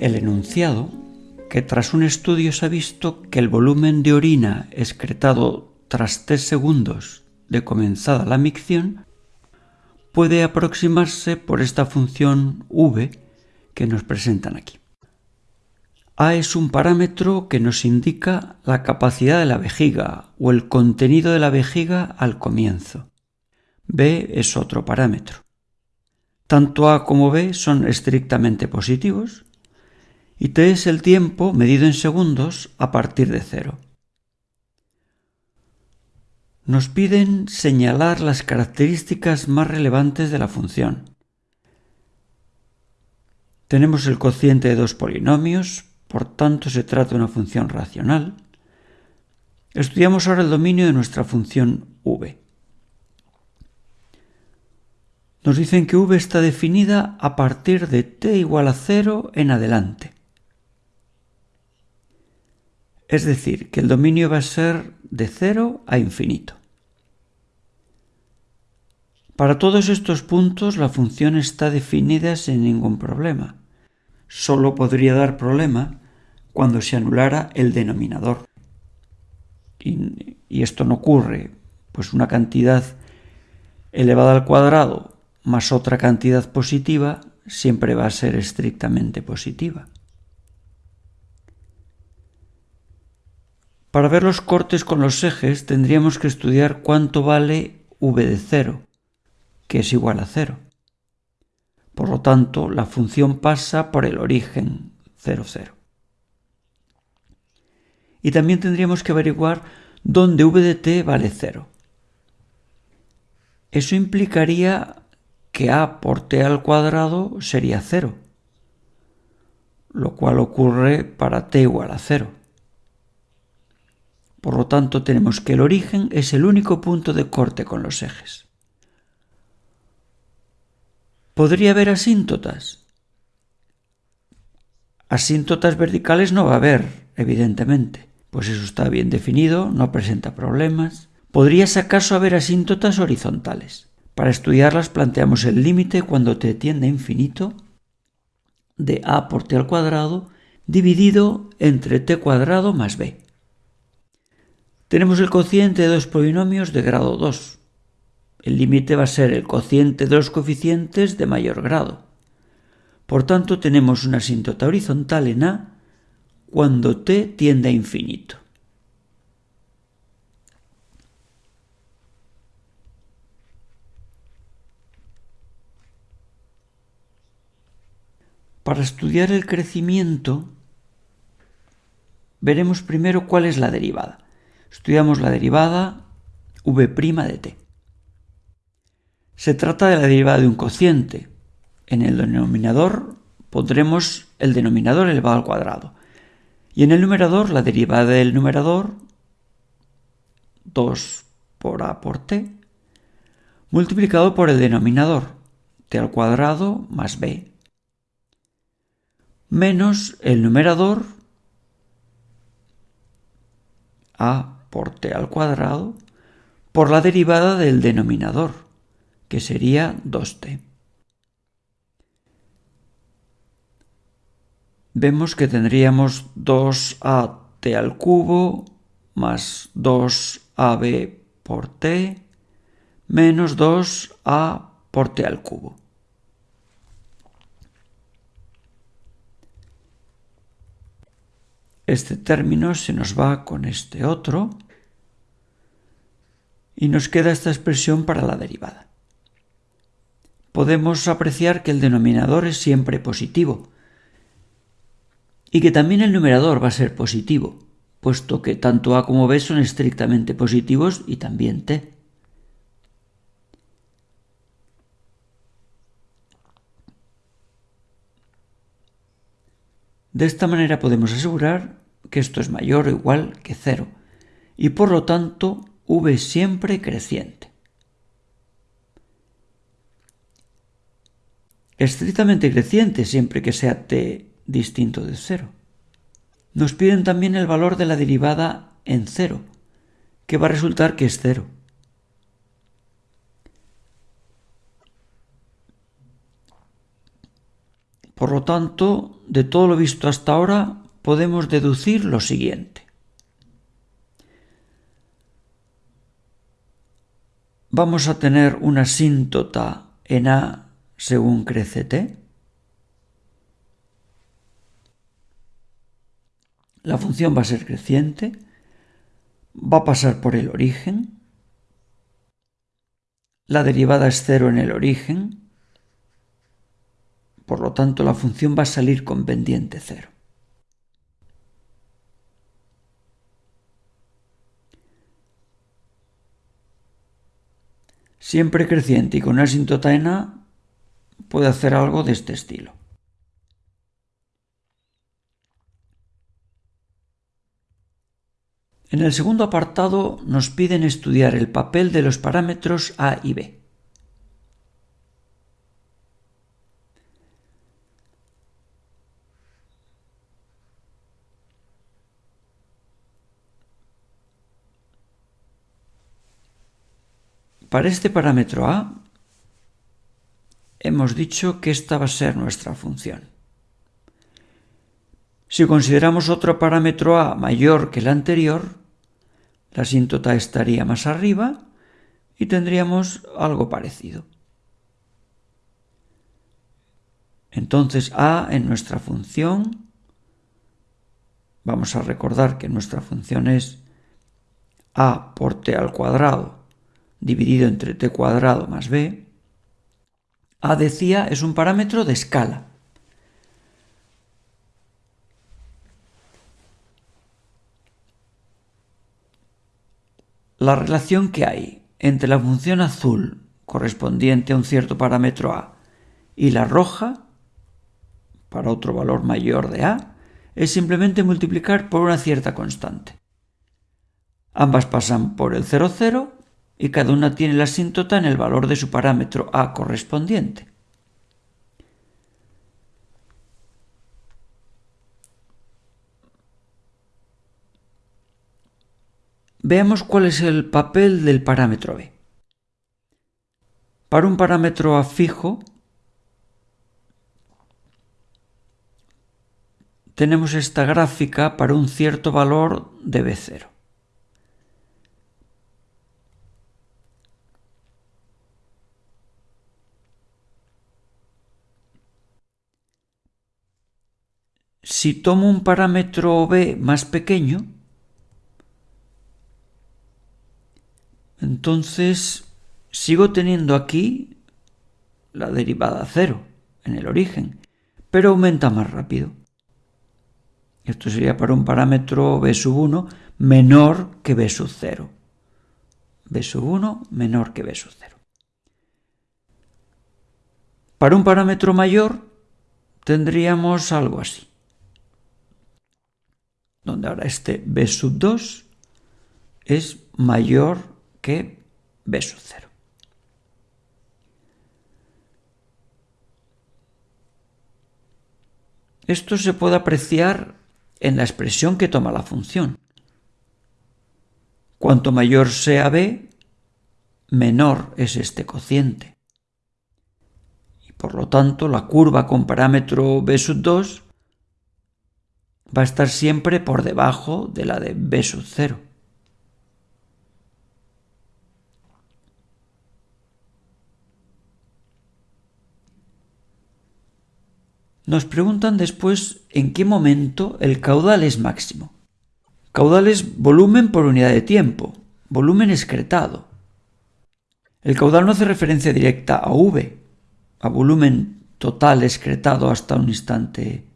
el enunciado que tras un estudio se ha visto que el volumen de orina excretado tras tres segundos de comenzada la micción puede aproximarse por esta función v que nos presentan aquí. A es un parámetro que nos indica la capacidad de la vejiga o el contenido de la vejiga al comienzo. B es otro parámetro. Tanto A como B son estrictamente positivos y T es el tiempo medido en segundos a partir de cero. Nos piden señalar las características más relevantes de la función. Tenemos el cociente de dos polinomios, por tanto se trata de una función racional. Estudiamos ahora el dominio de nuestra función v. Nos dicen que v está definida a partir de t igual a 0 en adelante. Es decir, que el dominio va a ser de 0 a infinito. Para todos estos puntos la función está definida sin ningún problema. Solo podría dar problema cuando se anulara el denominador. Y, y esto no ocurre, pues una cantidad elevada al cuadrado más otra cantidad positiva siempre va a ser estrictamente positiva. Para ver los cortes con los ejes tendríamos que estudiar cuánto vale v de 0, que es igual a 0. Por lo tanto, la función pasa por el origen 0, 0. Y también tendríamos que averiguar dónde v de t vale 0. Eso implicaría que a por t al cuadrado sería 0, lo cual ocurre para t igual a 0. Por lo tanto, tenemos que el origen es el único punto de corte con los ejes. ¿Podría haber asíntotas? Asíntotas verticales no va a haber, evidentemente, pues eso está bien definido, no presenta problemas. ¿Podrías acaso haber asíntotas horizontales? Para estudiarlas planteamos el límite cuando t tiende a infinito de a por t al cuadrado dividido entre t cuadrado más b. Tenemos el cociente de dos polinomios de grado 2. El límite va a ser el cociente de los coeficientes de mayor grado. Por tanto, tenemos una asíntota horizontal en A cuando t tiende a infinito. Para estudiar el crecimiento, veremos primero cuál es la derivada. Estudiamos la derivada v' de t. Se trata de la derivada de un cociente. En el denominador pondremos el denominador elevado al cuadrado. Y en el numerador la derivada del numerador 2 por a por t multiplicado por el denominador t al cuadrado más b menos el numerador a por t al cuadrado por la derivada del denominador, que sería 2t. Vemos que tendríamos 2at al cubo más 2ab por t menos 2a por t al cubo. Este término se nos va con este otro y nos queda esta expresión para la derivada. Podemos apreciar que el denominador es siempre positivo y que también el numerador va a ser positivo, puesto que tanto a como b son estrictamente positivos y también t. De esta manera podemos asegurar que esto es mayor o igual que cero y por lo tanto v siempre creciente. Estrictamente creciente siempre que sea t distinto de cero. Nos piden también el valor de la derivada en cero, que va a resultar que es cero. Por lo tanto, de todo lo visto hasta ahora, podemos deducir lo siguiente. Vamos a tener una asíntota en A según crece T. La función va a ser creciente, va a pasar por el origen, la derivada es cero en el origen, por lo tanto, la función va a salir con pendiente cero. Siempre creciente y con una asíntota en A puede hacer algo de este estilo. En el segundo apartado nos piden estudiar el papel de los parámetros A y B. Para este parámetro a, hemos dicho que esta va a ser nuestra función. Si consideramos otro parámetro a mayor que el anterior, la asíntota estaría más arriba y tendríamos algo parecido. Entonces a en nuestra función, vamos a recordar que nuestra función es a por t al cuadrado dividido entre t cuadrado más b, a decía es un parámetro de escala. La relación que hay entre la función azul correspondiente a un cierto parámetro a y la roja para otro valor mayor de a es simplemente multiplicar por una cierta constante. Ambas pasan por el 0, 0 y cada una tiene la asíntota en el valor de su parámetro a correspondiente. Veamos cuál es el papel del parámetro b. Para un parámetro a fijo, tenemos esta gráfica para un cierto valor de b0. Si tomo un parámetro b más pequeño, entonces sigo teniendo aquí la derivada cero en el origen, pero aumenta más rápido. Esto sería para un parámetro b sub 1 menor que b sub 0. b sub 1 menor que b sub 0. Para un parámetro mayor tendríamos algo así donde ahora este b sub 2 es mayor que b sub 0. Esto se puede apreciar en la expresión que toma la función. Cuanto mayor sea b, menor es este cociente. Y por lo tanto, la curva con parámetro b sub 2 va a estar siempre por debajo de la de b sub 0. Nos preguntan después en qué momento el caudal es máximo. Caudal es volumen por unidad de tiempo, volumen excretado. El caudal no hace referencia directa a V, a volumen total excretado hasta un instante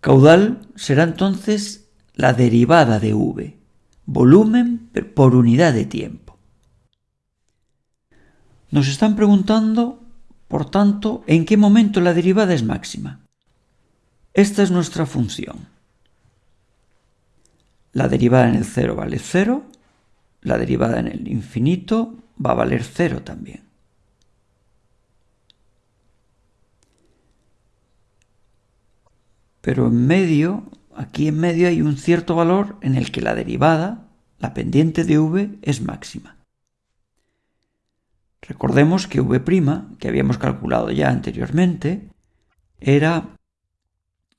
Caudal será entonces la derivada de v, volumen por unidad de tiempo. Nos están preguntando, por tanto, en qué momento la derivada es máxima. Esta es nuestra función. La derivada en el cero vale cero, la derivada en el infinito va a valer cero también. Pero en medio, aquí en medio hay un cierto valor en el que la derivada, la pendiente de v, es máxima. Recordemos que v', que habíamos calculado ya anteriormente, era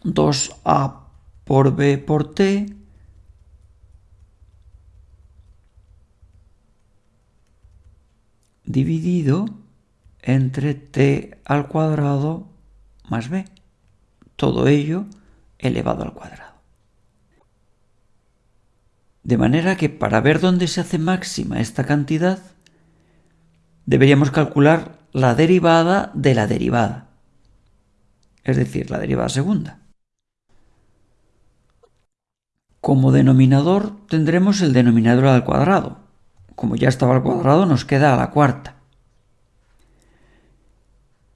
2a por b por t dividido entre t al cuadrado más b. Todo ello elevado al cuadrado. De manera que para ver dónde se hace máxima esta cantidad, deberíamos calcular la derivada de la derivada, es decir, la derivada segunda. Como denominador tendremos el denominador al cuadrado. Como ya estaba al cuadrado nos queda a la cuarta.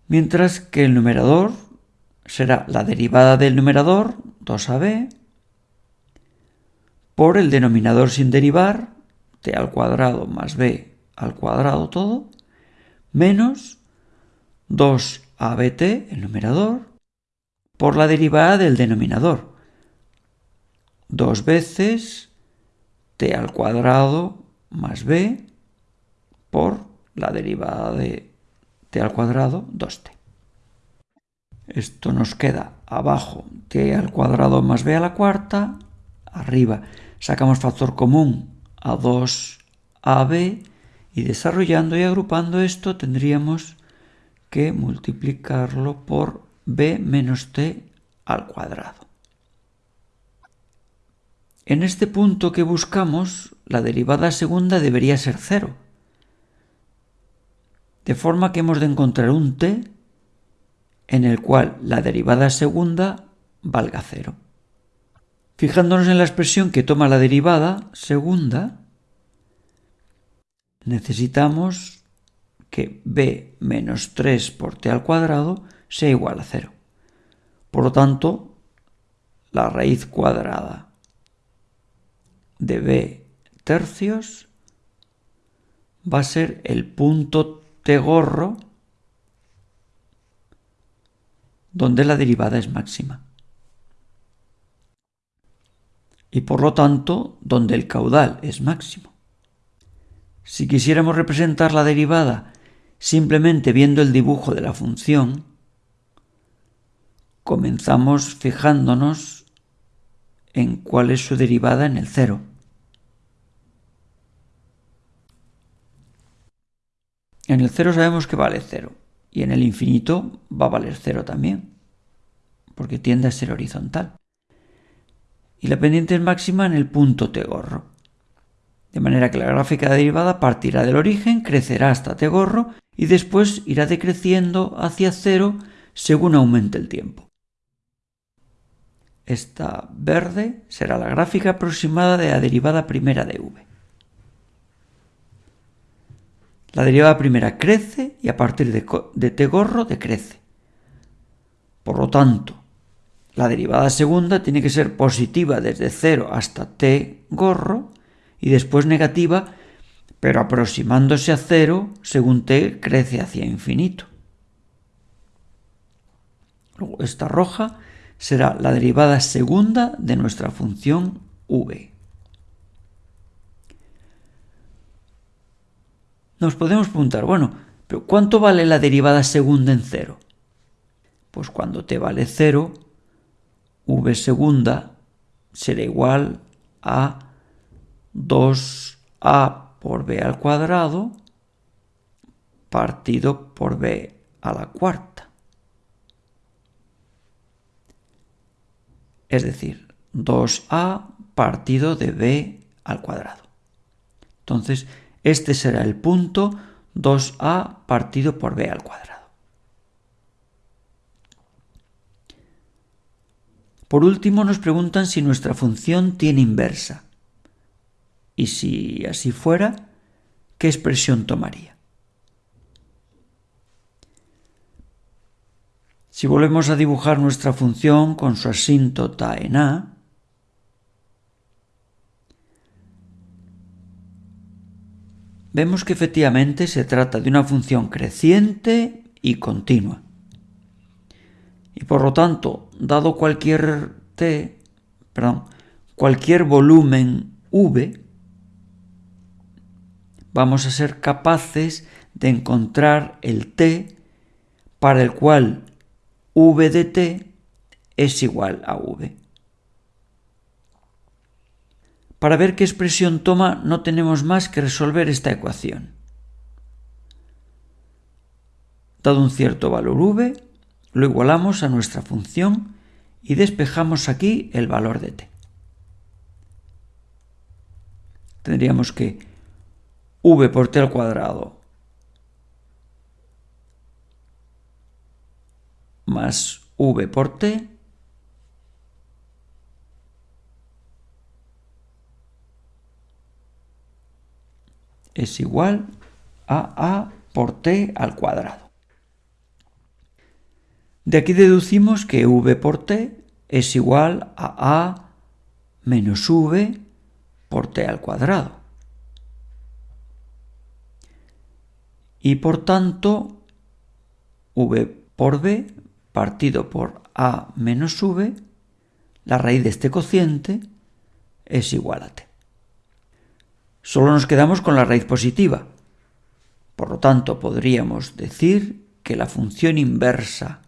Mientras que el numerador será la derivada del numerador, 2ab, por el denominador sin derivar, t al cuadrado más b al cuadrado todo, menos 2abt, el numerador, por la derivada del denominador, dos veces t al cuadrado más b por la derivada de t al cuadrado 2t. Esto nos queda abajo. T al cuadrado más b a la cuarta, arriba. Sacamos factor común a 2ab y desarrollando y agrupando esto tendríamos que multiplicarlo por b menos t al cuadrado. En este punto que buscamos, la derivada segunda debería ser cero, de forma que hemos de encontrar un t en el cual la derivada segunda valga cero. Fijándonos en la expresión que toma la derivada segunda, necesitamos que b menos 3 por t al cuadrado sea igual a cero. Por lo tanto, la raíz cuadrada de b tercios va a ser el punto t gorro donde la derivada es máxima. Y por lo tanto, donde el caudal es máximo. Si quisiéramos representar la derivada simplemente viendo el dibujo de la función, comenzamos fijándonos en cuál es su derivada en el cero. En el cero sabemos que vale cero y en el infinito va a valer cero también, porque tiende a ser horizontal. Y la pendiente es máxima en el punto t gorro. De manera que la gráfica de derivada partirá del origen, crecerá hasta t gorro y después irá decreciendo hacia cero según aumente el tiempo. Esta verde será la gráfica aproximada de la derivada primera de v. La derivada primera crece y a partir de, t gorro decrece. Por lo tanto, la derivada segunda tiene que ser positiva desde 0 hasta t gorro y después negativa, pero aproximándose a 0 según t crece hacia infinito. Esta roja será la derivada segunda de nuestra función v. Nos podemos preguntar, bueno, ¿pero cuánto vale la derivada segunda en cero? Pues cuando t vale 0, v segunda será igual a 2a por b al cuadrado partido por b a la cuarta. es decir, 2a partido de b al cuadrado. Entonces, este será el punto 2a partido por b al cuadrado. Por último, nos preguntan si nuestra función tiene inversa. Y si así fuera, ¿qué expresión tomaría? Si volvemos a dibujar nuestra función con su asíntota en A, vemos que efectivamente se trata de una función creciente y continua. Y por lo tanto, dado cualquier t, perdón, cualquier volumen v, vamos a ser capaces de encontrar el t para el cual v de t es igual a v. Para ver qué expresión toma no tenemos más que resolver esta ecuación. Dado un cierto valor v, lo igualamos a nuestra función y despejamos aquí el valor de t. Tendríamos que v por t al cuadrado más v por t es igual a a por t al cuadrado. De aquí deducimos que v por t es igual a a menos v por t al cuadrado. Y por tanto, v por b partido por a menos v, la raíz de este cociente es igual a t. Solo nos quedamos con la raíz positiva. Por lo tanto, podríamos decir que la función inversa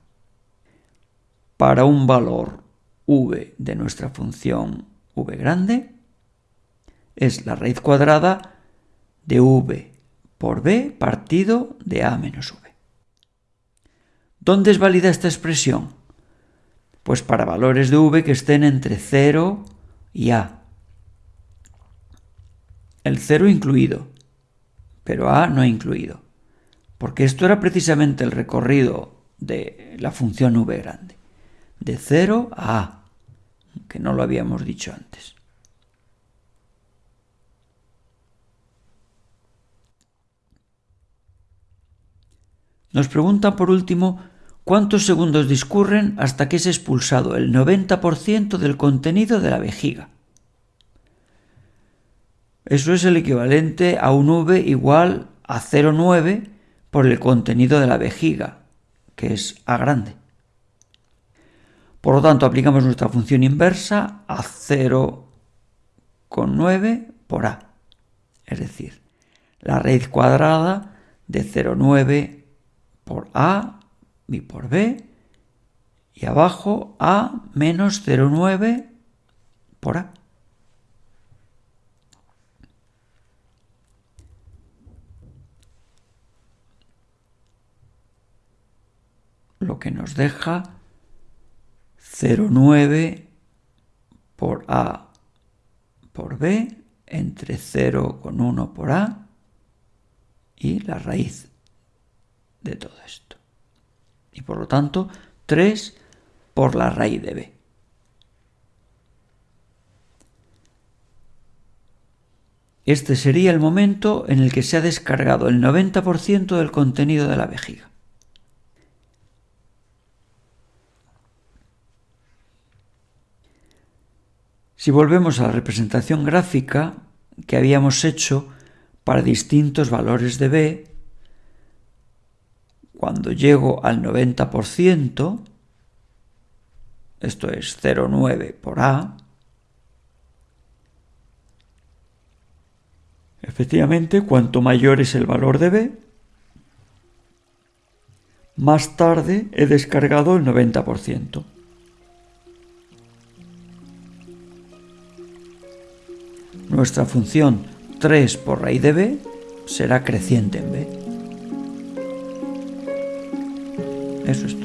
para un valor v de nuestra función v grande es la raíz cuadrada de v por b partido de a menos v. ¿Dónde es válida esta expresión? Pues para valores de v que estén entre 0 y a el 0 incluido, pero A no incluido, porque esto era precisamente el recorrido de la función v grande, de 0 a A, que no lo habíamos dicho antes. Nos pregunta por último cuántos segundos discurren hasta que es expulsado el 90% del contenido de la vejiga. Eso es el equivalente a un V igual a 0,9 por el contenido de la vejiga, que es A grande. Por lo tanto, aplicamos nuestra función inversa a 0,9 por A. Es decir, la raíz cuadrada de 0,9 por A y por B y abajo A menos 0,9 por A. lo que nos deja 0,9 por A por B entre 0,1 por A y la raíz de todo esto. Y por lo tanto, 3 por la raíz de B. Este sería el momento en el que se ha descargado el 90% del contenido de la vejiga. Si volvemos a la representación gráfica que habíamos hecho para distintos valores de b, cuando llego al 90%, esto es 0,9 por a, efectivamente, cuanto mayor es el valor de b, más tarde he descargado el 90%. Nuestra función 3 por raíz de b será creciente en b. Eso es todo.